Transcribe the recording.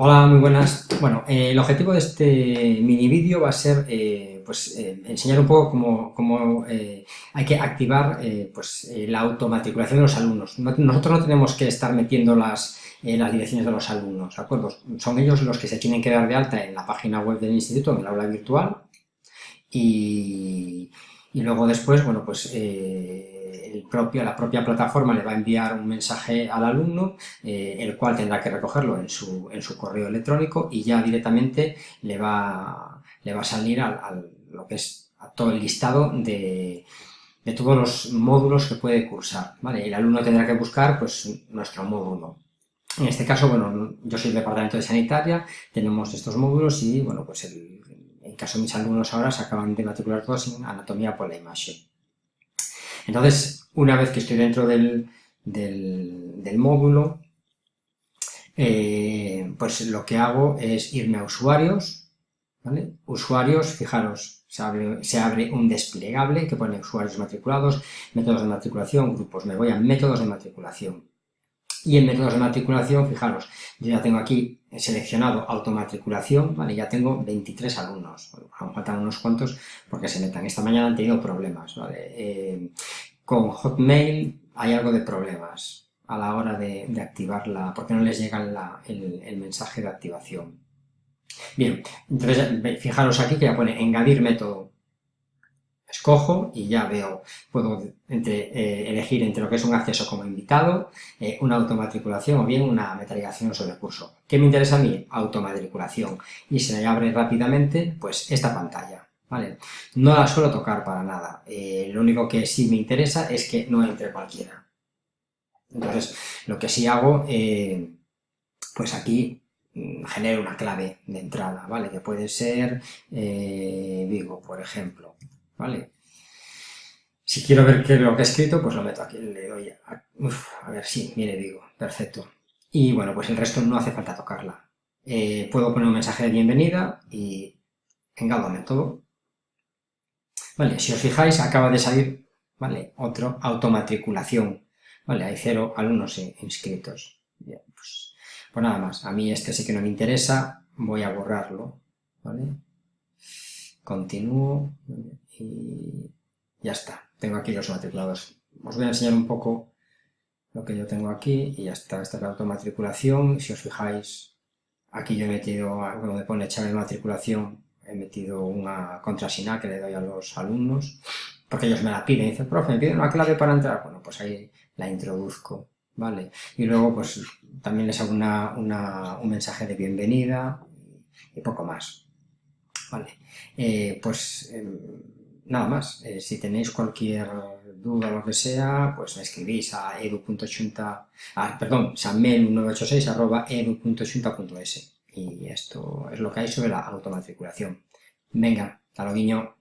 Hola, muy buenas. Bueno, eh, el objetivo de este mini vídeo va a ser eh, pues, eh, enseñar un poco cómo, hay que activar pues, la automatriculación de los alumnos. nosotros no tenemos que estar metiendo las, las direcciones de los alumnos, ¿de acuerdo? Son ellos los que se tienen que dar de alta en la página web del instituto, en el aula virtual, y, y luego después, bueno, pues el propio, la propia plataforma le va a enviar un mensaje al alumno, eh, el cual tendrá que recogerlo en su, en su, correo electrónico y ya directamente le va, le va a salir al, lo que es a todo el listado de, de, todos los módulos que puede cursar. ¿vale? El alumno tendrá que buscar pues, nuestro módulo. En este caso, bueno, yo soy del departamento de sanitaria, tenemos estos módulos y, bueno, pues el, en caso de mis alumnos ahora se acaban de matricular todos en anatomía por la imagen. Entonces, una vez que estoy dentro del, módulo, eh, pues lo que hago es irme a usuarios, ¿vale? Usuarios, fijaros, se abre, un desplegable que pone usuarios matriculados, métodos de matriculación, grupos. Me voy a métodos de matriculación. Y en métodos de matriculación, fijaros, yo ya tengo aquí seleccionado automatriculación, ¿vale? Ya tengo 23 alumnos, bueno, faltan unos cuantos porque se metan. Esta mañana han tenido problemas, ¿vale? Eh, con Hotmail hay algo de problemas a la hora de, activarla, porque no les llega el, el mensaje de activación. Bien, entonces fijaros aquí que ya pone añadir método escojo y ya veo, puedo eh, elegir entre lo que es un acceso como invitado, eh, una automatriculación o bien una metalización sobre el curso. ¿Qué me interesa a mí? Automatriculación. Y se me abre rápidamente pues esta pantalla. ¿vale? No la suelo tocar para nada. Eh, lo único que sí me interesa es que no entre cualquiera. Entonces, lo que sí hago, pues aquí mm, genero una clave de entrada, ¿vale? Que puede ser Vigo, por ejemplo. ¿Vale? Si quiero ver qué es lo que he escrito, pues lo meto aquí, le doy a, a ver, sí, mire, digo, perfecto. Y bueno, pues el resto no hace falta tocarla. Eh, puedo poner un mensaje de bienvenida y engado método. Vale, si os fijáis, acaba de salir, ¿vale? Otro, automatriculación. Vale, hay cero alumnos inscritos. Pues, pues nada más. A mí este sí que no me interesa, voy a borrarlo, ¿vale? Continúo y ya está. Tengo aquí los matriculados. Os voy a enseñar un poco lo que yo tengo aquí y ya está. Esta es la automatriculación. Si os fijáis, aquí yo he metido, donde pone echar de matriculación, he metido una contraseña que le doy a los alumnos, porque ellos me la piden. Dicen, profe, me piden una clave para entrar. Bueno, pues ahí la introduzco, ¿vale? Y luego, pues también les hago un mensaje de bienvenida y poco más. Vale, eh, pues em, nada más. Eh, si tenéis cualquier duda o lo que sea, pues me escribís a edu.chunta, ah, perdón, samel1986 arroba edu.chunta.es y esto es lo que hay sobre la automatriculación. Venga, hasta luego,